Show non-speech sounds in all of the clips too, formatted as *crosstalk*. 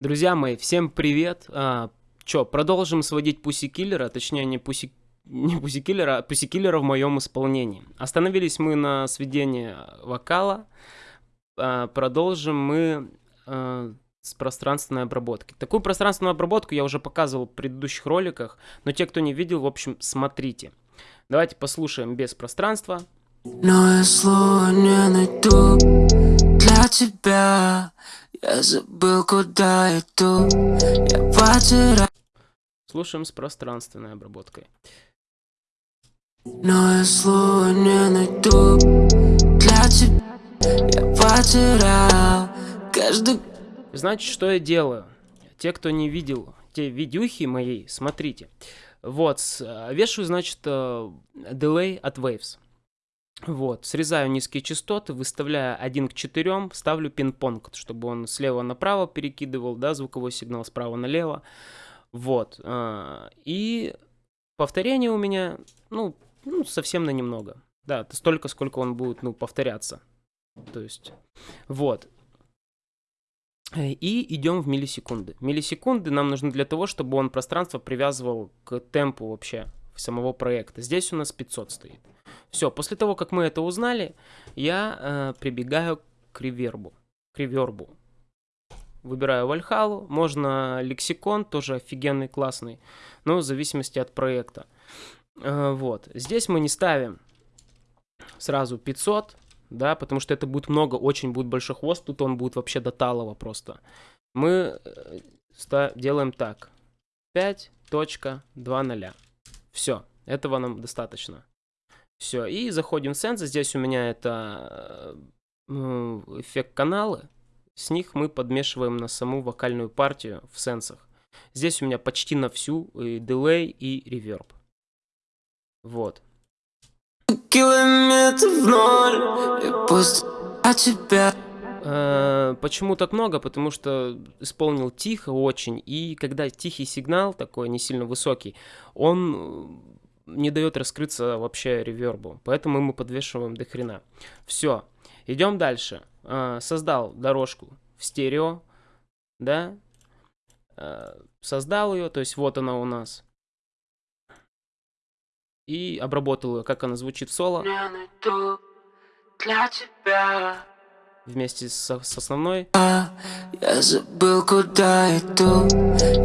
Друзья мои, всем привет! А, чё, продолжим сводить пуси-киллера, точнее не пуси... не пуси-киллера, а пуси-киллера в моем исполнении. Остановились мы на сведении вокала, а, продолжим мы а, с пространственной обработки. Такую пространственную обработку я уже показывал в предыдущих роликах, но те, кто не видел, в общем, смотрите. Давайте послушаем без пространства. Но я слова не найду тебя я забыл, куда иду Я потерял Слушаем с пространственной обработкой Но я слова не найду Для тебя Я потерял каждый Значит, что я делаю? Те, кто не видел те видюхи мои, смотрите. Вот, вешаю, значит, дилей от Waves. Вот, срезаю низкие частоты, выставляю 1 к 4, ставлю пинг-понг, чтобы он слева направо перекидывал, да, звуковой сигнал справа налево. Вот, а, и повторение у меня, ну, ну, совсем на немного. Да, столько, сколько он будет, ну, повторяться. То есть, вот. И идем в миллисекунды. Миллисекунды нам нужны для того, чтобы он пространство привязывал к темпу вообще самого проекта. Здесь у нас 500 стоит. Все, после того, как мы это узнали, я э, прибегаю к ревербу. К ревербу. Выбираю Вальхалу, можно лексикон, тоже офигенный, классный, но в зависимости от проекта. Э, вот, здесь мы не ставим сразу 500, да, потому что это будет много, очень будет большой хвост, тут он будет вообще до талого просто. Мы э, делаем так, 5.20. Все, этого нам достаточно. Все, и заходим в сенсы. Здесь у меня это э, эффект каналы. С них мы подмешиваем на саму вокальную партию в сенсах. Здесь у меня почти на всю и дилей, и реверб. Вот. Э, почему так много? Потому что исполнил тихо очень, и когда тихий сигнал такой, не сильно высокий, он не дает раскрыться вообще ревербу. Поэтому мы подвешиваем до хрена. Все. Идем дальше. А, создал дорожку в стерео. Да. А, создал ее. То есть вот она у нас. И обработал ее, как она звучит в соло. Вместе с, с основной. Я забыл, куда иду.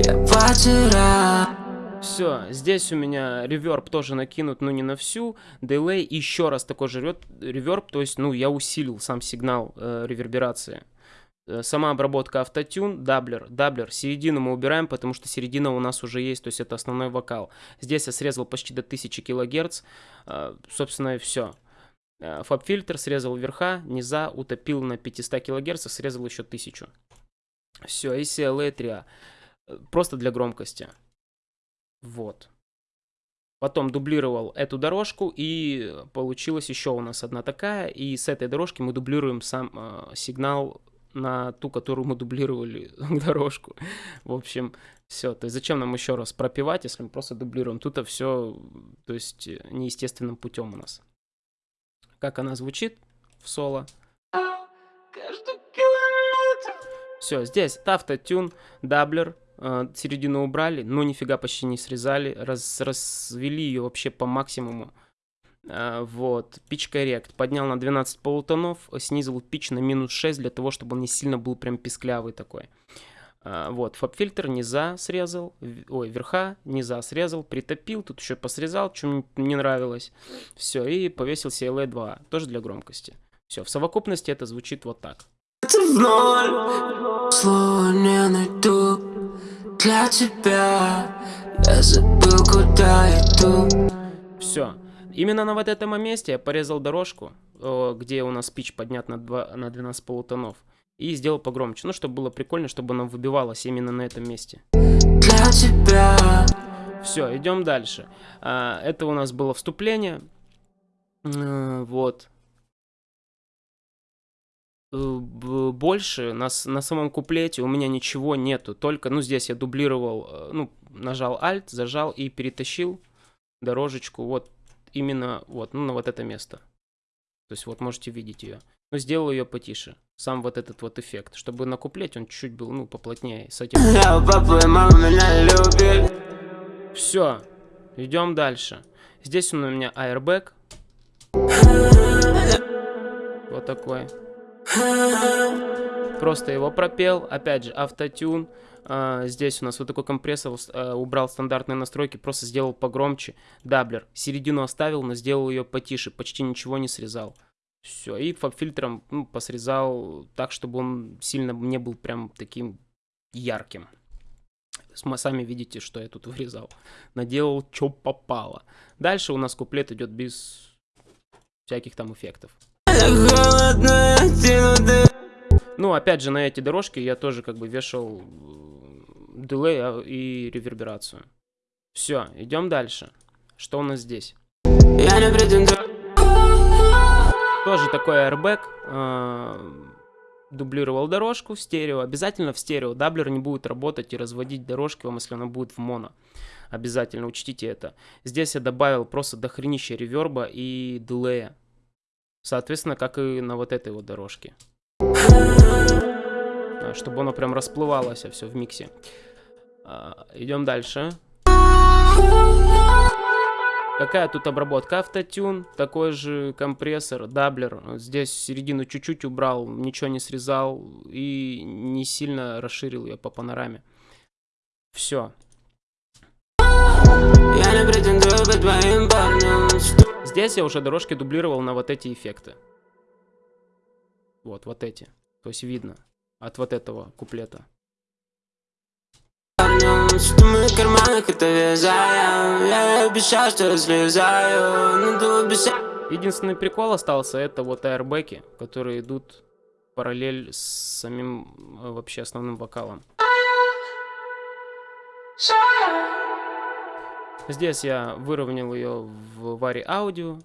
Я потерял. Все, здесь у меня reverb тоже накинут, но не на всю. Delay еще раз такой же reverb, то есть, ну, я усилил сам сигнал э, реверберации. Э, сама обработка autotune, doubler. Doubler, середину мы убираем, потому что середина у нас уже есть, то есть это основной вокал. Здесь я срезал почти до 1000 кГц, э, собственно и все. Э, фаб-фильтр срезал верха, низа, утопил на 500 кГц, срезал еще 1000. Все, и CLA 3 Просто для громкости. Вот. Потом дублировал эту дорожку, и получилась еще у нас одна такая. И с этой дорожки мы дублируем сам э, сигнал на ту, которую мы дублировали *laughs* дорожку. В общем, все. То есть зачем нам еще раз пропивать, если мы просто дублируем? Тут все, то есть неестественным путем у нас. Как она звучит в соло. Все, здесь autotune, doubler, э, середину убрали, но нифига почти не срезали, раз, развели ее вообще по максимуму. Э, вот, pitch correct, поднял на 12 полутонов, снизил pitch на минус 6 для того, чтобы он не сильно был прям писклявый такой. Э, вот, FabFilter низа срезал, ой, верха низа срезал, притопил, тут еще посрезал, что не нравилось. Все, и повесил CLA 2, тоже для громкости. Все, в совокупности это звучит вот так. Слово не найду для тебя Я забыл, куда иду Все. Именно на вот этом месте я порезал дорожку, где у нас пич поднят на, 2, на 12 полутонов. И сделал погромче. Ну, чтобы было прикольно, чтобы она выбивалась именно на этом месте. Для тебя. Все, идем дальше. А, это у нас было вступление. Вот. Э, больше на, на самом куплете у меня ничего нету. Только, ну, здесь я дублировал, э, ну, нажал Alt, зажал и перетащил дорожечку вот именно вот, ну, на вот это место. То есть вот можете видеть ее. Но сделал ее потише. сам вот этот вот эффект, чтобы на куплете он чуть-чуть был, ну, поплотнее с этим. Все, идем дальше. Здесь у меня airbag. Вот такой. Просто его пропел, опять же, автотюн. А, здесь у нас вот такой компрессор, а, убрал стандартные настройки, просто сделал погромче. Даблер, середину оставил, но сделал ее потише, почти ничего не срезал. Все, и фаб-фильтром ну, посрезал так, чтобы он сильно не был прям таким ярким. Сами видите, что я тут вырезал. Наделал, что попало. Дальше у нас куплет идет без всяких там эффектов. Ну, опять же, на эти дорожки я тоже как бы вешал дилей а, и реверберацию. Все, идем дальше. Что у нас здесь? Тоже такой airbag. Э, дублировал дорожку в стерео. Обязательно в стерео. Даблер не будет работать и разводить дорожки вам, если она будет в моно. Обязательно учтите это. Здесь я добавил просто дохренища реверба и дилея. Соответственно, как и на вот этой вот дорожке. Чтобы оно прям расплывалось все в миксе. А, идем дальше. Какая тут обработка? Autotune, такой же компрессор, doubler. Здесь середину чуть-чуть убрал, ничего не срезал и не сильно расширил ее по панораме. Все. Здесь я уже дорожки дублировал на вот эти эффекты. Вот, вот эти. То есть видно от вот этого куплета Единственный прикол остался, это вот аэрбеки, которые идут параллель с самим э, вообще основным вокалом. Здесь я выровнял ее в варе аудио,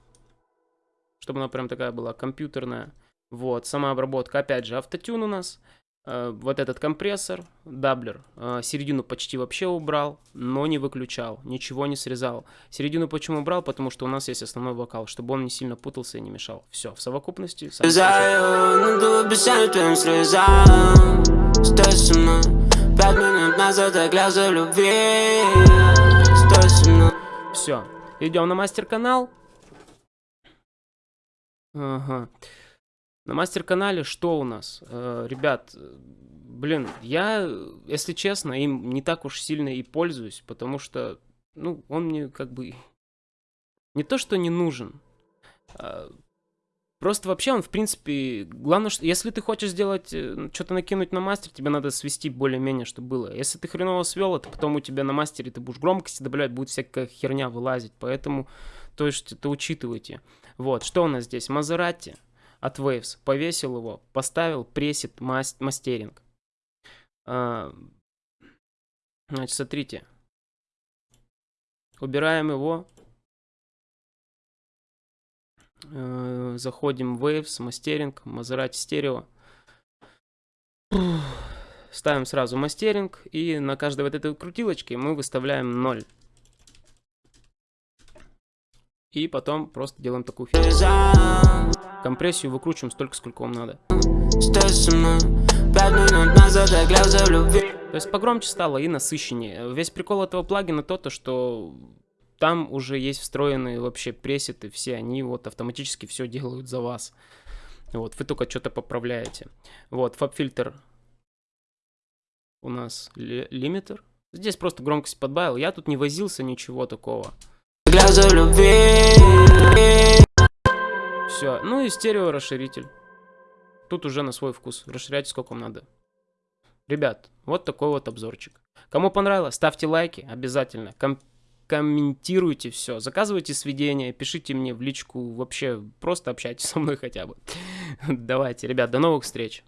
чтобы она прям такая была компьютерная. Вот, сама обработка, опять же, autotune у нас. Э, вот этот компрессор, doubler, э, середину почти вообще убрал, но не выключал, ничего не срезал. Середину почему убрал? Потому что у нас есть основной вокал, чтобы он не сильно путался и не мешал. Все, в совокупности... Все, идем на мастер-канал. Ага. На мастер-канале что у нас? Э, ребят, блин, я, если честно, им не так уж сильно и пользуюсь, потому что, ну, он мне как бы не то, что не нужен. А, просто вообще он, в принципе, главное, что если ты хочешь сделать, э, что-то накинуть на мастер, тебе надо свести более-менее, чтобы было. Если ты хреново свел, это потом у тебя на мастере ты будешь громкости добавлять, будет всякая херня вылазить. Поэтому, то есть, это учитывайте. Вот, что у нас здесь? Мазерати от Waves, повесил его, поставил пресет мастеринг. А, значит, смотрите. Убираем его. А, заходим в Waves, мастеринг, Maserati стерео. Ставим сразу мастеринг и на каждой вот этой крутилочке мы выставляем 0. И потом просто делаем такую фигню. Компрессию выкручиваем столько, сколько вам надо. То есть погромче стало и насыщеннее. Весь прикол этого плагина то, то что там уже есть встроенные вообще пресеты, все они вот автоматически все делают за вас. Вот, вы только что-то поправляете. Вот, фаб-фильтр у нас лимитер. Здесь просто громкость подбавил. Я тут не возился, ничего такого. Все, ну и стерео расширитель. Тут уже на свой вкус. Расширяйте сколько вам надо. Ребят, вот такой вот обзорчик. Кому понравилось, ставьте лайки обязательно. Ком комментируйте все, заказывайте сведения, пишите мне в личку, вообще просто общайтесь со мной хотя бы. *laughs* Давайте, ребят, до новых встреч.